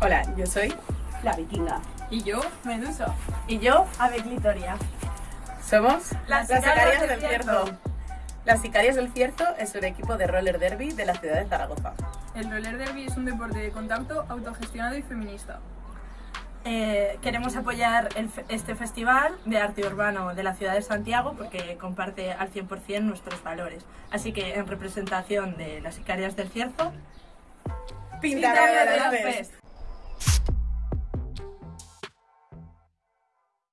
Hola, yo soy La Vikinga. Y yo, Medusa. Y yo, Ave Clitoria. Somos Las Sicarias del Cierzo. Las Sicarias del Cierzo es un equipo de roller derby de la ciudad de Zaragoza. El roller derby es un deporte de contacto autogestionado y feminista. Eh, queremos apoyar este festival de arte urbano de la ciudad de Santiago porque comparte al 100% nuestros valores. Así que en representación de las Sicarias del Cierzo, Pintaré Pintaré las